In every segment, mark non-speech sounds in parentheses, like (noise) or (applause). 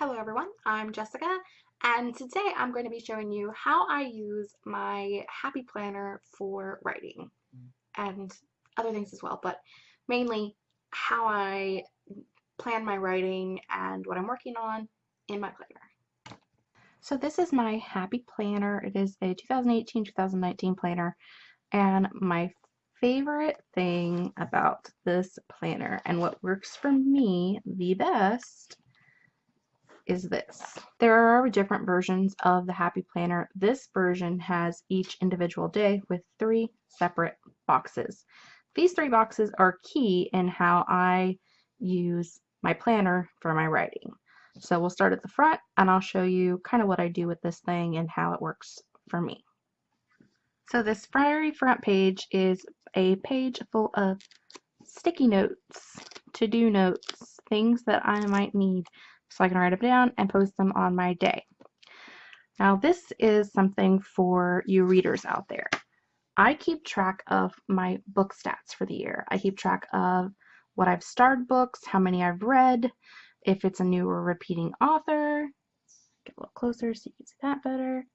Hello everyone, I'm Jessica and today I'm going to be showing you how I use my Happy Planner for writing and other things as well, but mainly how I plan my writing and what I'm working on in my planner. So this is my Happy Planner. It is a 2018-2019 planner and my favorite thing about this planner and what works for me the best is this. There are different versions of the Happy Planner. This version has each individual day with three separate boxes. These three boxes are key in how I use my planner for my writing. So we'll start at the front and I'll show you kind of what I do with this thing and how it works for me. So this very front page is a page full of sticky notes, to-do notes, things that I might need so I can write them down and post them on my day. Now this is something for you readers out there. I keep track of my book stats for the year. I keep track of what I've starred books, how many I've read, if it's a new or repeating author, get a little closer so you can see that better.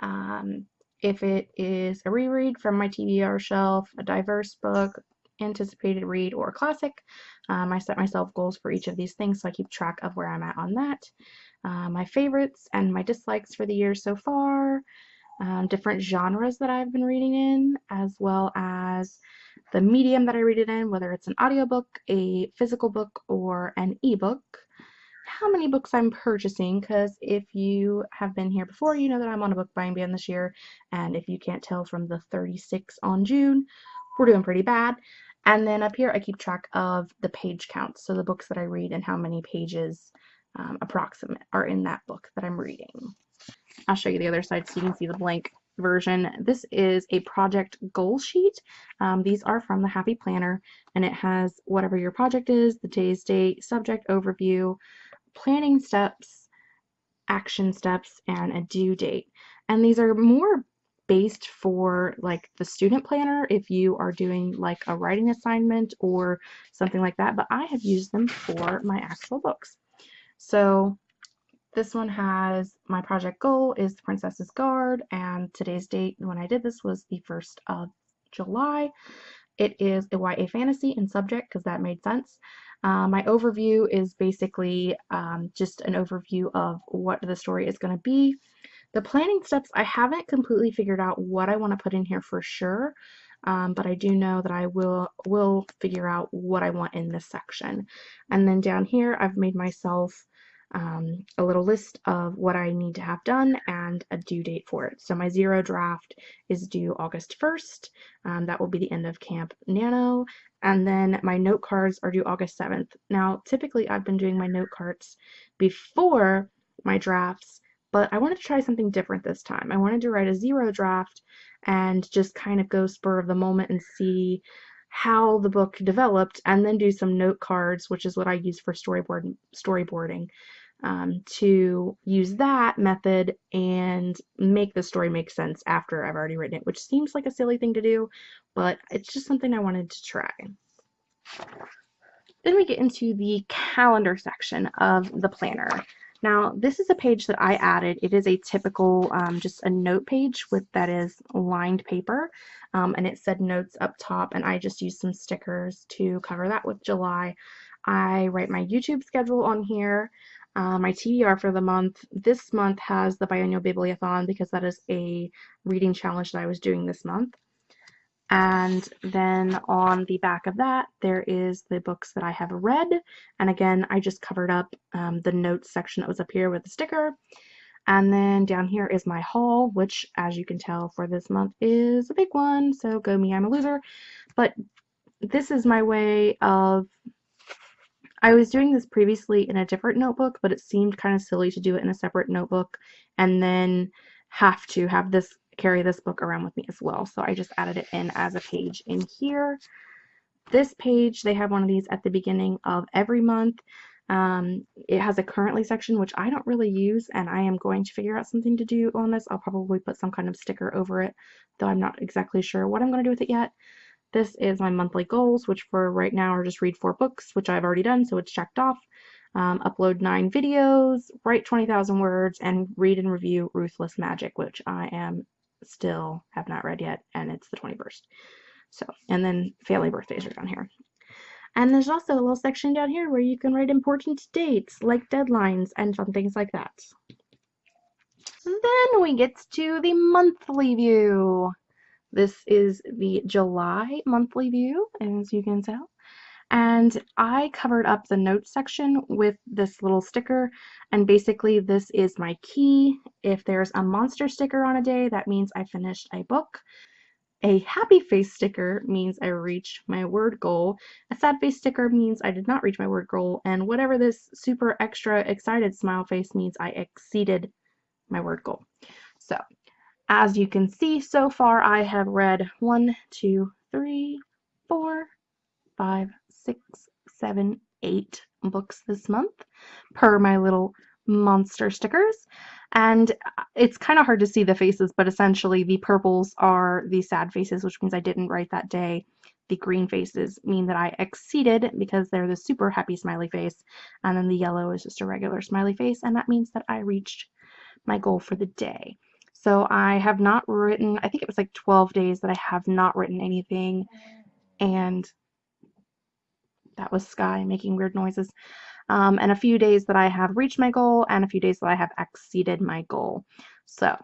Um, if it is a reread from my TBR shelf, a diverse book, anticipated read, or classic. Um, I set myself goals for each of these things so I keep track of where I'm at on that. Uh, my favorites and my dislikes for the year so far, um, different genres that I've been reading in, as well as the medium that I read it in, whether it's an audiobook, a physical book, or an ebook. How many books I'm purchasing, because if you have been here before, you know that I'm on a book buying ban this year, and if you can't tell from the 36 on June, we're doing pretty bad. And then up here I keep track of the page counts, so the books that I read and how many pages um, approximate are in that book that I'm reading. I'll show you the other side so you can see the blank version. This is a project goal sheet. Um, these are from the Happy Planner and it has whatever your project is, the day's date, subject overview, planning steps, action steps, and a due date. And these are more based for like the student planner if you are doing like a writing assignment or something like that, but I have used them for my actual books. So this one has my project goal is the Princess's Guard and today's date when I did this was the 1st of July. It is a YA fantasy in subject because that made sense. Uh, my overview is basically um, just an overview of what the story is going to be. The planning steps, I haven't completely figured out what I want to put in here for sure, um, but I do know that I will will figure out what I want in this section. And then down here, I've made myself um, a little list of what I need to have done and a due date for it. So my zero draft is due August 1st. Um, that will be the end of Camp Nano. And then my note cards are due August 7th. Now, typically I've been doing my note cards before my drafts but I wanted to try something different this time. I wanted to write a zero draft and just kind of go spur of the moment and see how the book developed and then do some note cards, which is what I use for storyboard storyboarding. Um, to use that method and make the story make sense after I've already written it, which seems like a silly thing to do, but it's just something I wanted to try. Then we get into the calendar section of the planner. Now, this is a page that I added. It is a typical, um, just a note page with that is lined paper, um, and it said notes up top, and I just used some stickers to cover that with July. I write my YouTube schedule on here, uh, my TBR for the month. This month has the biannual bibliothon because that is a reading challenge that I was doing this month. And then on the back of that, there is the books that I have read. And again, I just covered up um, the notes section that was up here with the sticker. And then down here is my haul, which as you can tell for this month is a big one. So go me, I'm a loser. But this is my way of, I was doing this previously in a different notebook, but it seemed kind of silly to do it in a separate notebook and then have to have this carry this book around with me as well. So I just added it in as a page in here. This page, they have one of these at the beginning of every month. Um, it has a currently section, which I don't really use, and I am going to figure out something to do on this. I'll probably put some kind of sticker over it, though I'm not exactly sure what I'm going to do with it yet. This is my monthly goals, which for right now are just read four books, which I've already done, so it's checked off. um, upload nine videos, write 20,000 words, and read and review Ruthless Magic, which I am still have not read yet, and it's the 21st. So, and then family birthdays are down here. And there's also a little section down here where you can write important dates, like deadlines, and fun things like that. Then we get to the monthly view. This is the July monthly view, as you can tell. And I covered up the notes section with this little sticker. And basically this is my key. If there's a monster sticker on a day, that means I finished a book. A happy face sticker means I reached my word goal. A sad face sticker means I did not reach my word goal. And whatever this super extra excited smile face means I exceeded my word goal. So as you can see so far, I have read one, two, three, four, five, six, seven, eight books this month per my little monster stickers. And uh, it's kind of hard to see the faces, but essentially the purples are the sad faces, which means I didn't write that day. The green faces mean that I exceeded because they're the super happy smiley face. And then the yellow is just a regular smiley face. And that means that I reached my goal for the day. So I have not written, I think it was like 12 days that I have not written anything. And that was Sky making weird noises. Um, and a few days that I have reached my goal and a few days that I have exceeded my goal. So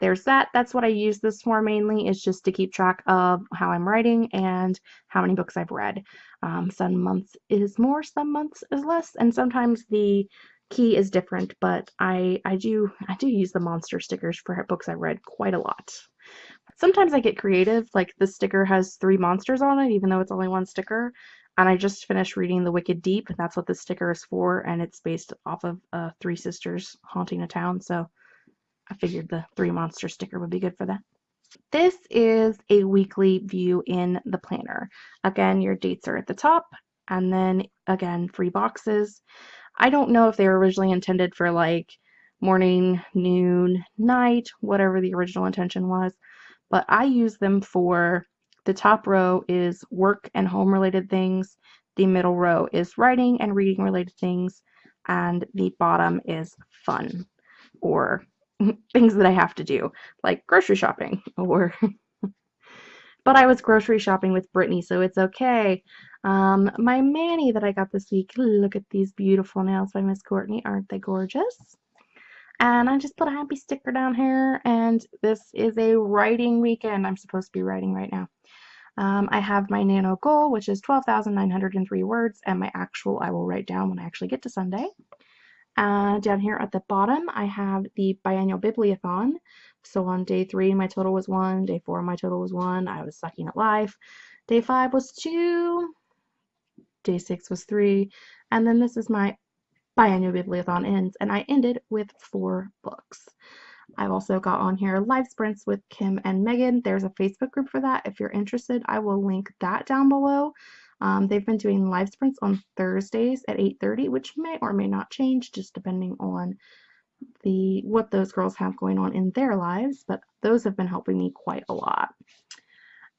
there's that. That's what I use this for mainly is just to keep track of how I'm writing and how many books I've read. Um, some months is more, some months is less, and sometimes the key is different, but I, I do I do use the monster stickers for books I've read quite a lot. Sometimes I get creative, like the sticker has three monsters on it, even though it's only one sticker. And I just finished reading The Wicked Deep, and that's what this sticker is for, and it's based off of uh, Three Sisters Haunting a Town, so I figured the three monster sticker would be good for that. This is a weekly view in the planner. Again, your dates are at the top, and then again, free boxes. I don't know if they were originally intended for like morning, noon, night, whatever the original intention was, but I use them for the top row is work and home related things, the middle row is writing and reading related things, and the bottom is fun or (laughs) things that I have to do, like grocery shopping (laughs) or (laughs) but I was grocery shopping with Brittany, so it's okay. Um, my Manny that I got this week, look at these beautiful nails by Miss Courtney. Aren't they gorgeous? And I just put a happy sticker down here, and this is a writing weekend. I'm supposed to be writing right now. Um, I have my nano goal, which is 12,903 words, and my actual I will write down when I actually get to Sunday. Uh, down here at the bottom, I have the biannual bibliothon. So on day three, my total was one. Day four, my total was one. I was sucking at life. Day five was two day six was three, and then this is my biannual bibliothon ends, and I ended with four books. I've also got on here live sprints with Kim and Megan. There's a Facebook group for that. If you're interested, I will link that down below. Um, they've been doing live sprints on Thursdays at 8.30, which may or may not change just depending on the what those girls have going on in their lives, but those have been helping me quite a lot.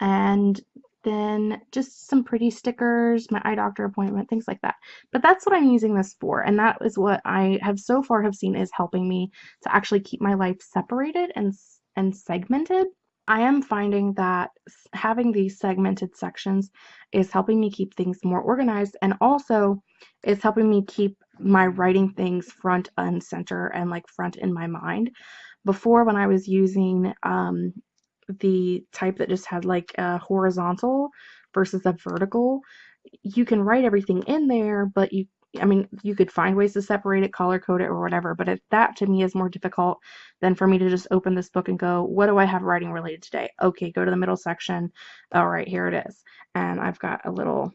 And then just some pretty stickers, my eye doctor appointment, things like that. But that's what I'm using this for, and that is what I have so far have seen is helping me to actually keep my life separated and and segmented. I am finding that having these segmented sections is helping me keep things more organized and also is helping me keep my writing things front and center and like front in my mind. Before when I was using um, the type that just had like a horizontal versus a vertical, you can write everything in there, but you I mean, you could find ways to separate it, color code it, or whatever, but it, that to me is more difficult than for me to just open this book and go, what do I have writing related today? Okay, go to the middle section. All right, here it is. And I've got a little,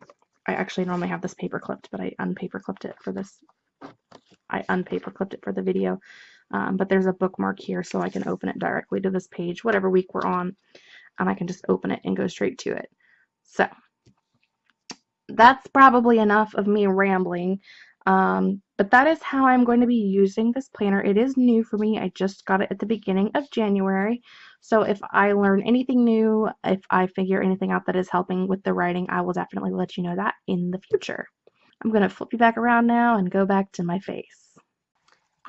I actually normally have this paper clipped, but I unpaper clipped it for this. I unpaper clipped it for the video. Um, but there's a bookmark here so I can open it directly to this page, whatever week we're on, and I can just open it and go straight to it. So that's probably enough of me rambling. Um, but that is how I'm going to be using this planner. It is new for me. I just got it at the beginning of January. So if I learn anything new, if I figure anything out that is helping with the writing, I will definitely let you know that in the future. I'm going to flip you back around now and go back to my face.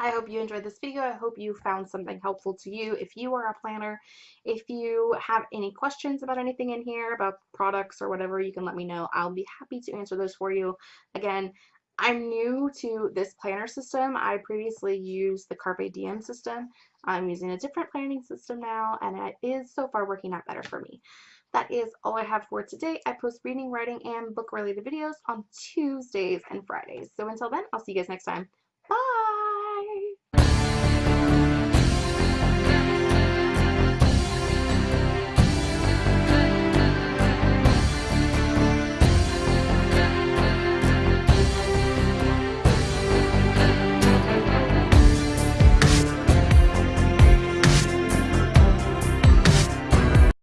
I hope you enjoyed this video. I hope you found something helpful to you if you are a planner. If you have any questions about anything in here, about products or whatever, you can let me know. I'll be happy to answer those for you. Again, I'm new to this planner system. I previously used the Carpe Diem system. I'm using a different planning system now, and it is so far working out better for me. That is all I have for today. I post reading, writing, and book related videos on Tuesdays and Fridays. So until then, I'll see you guys next time.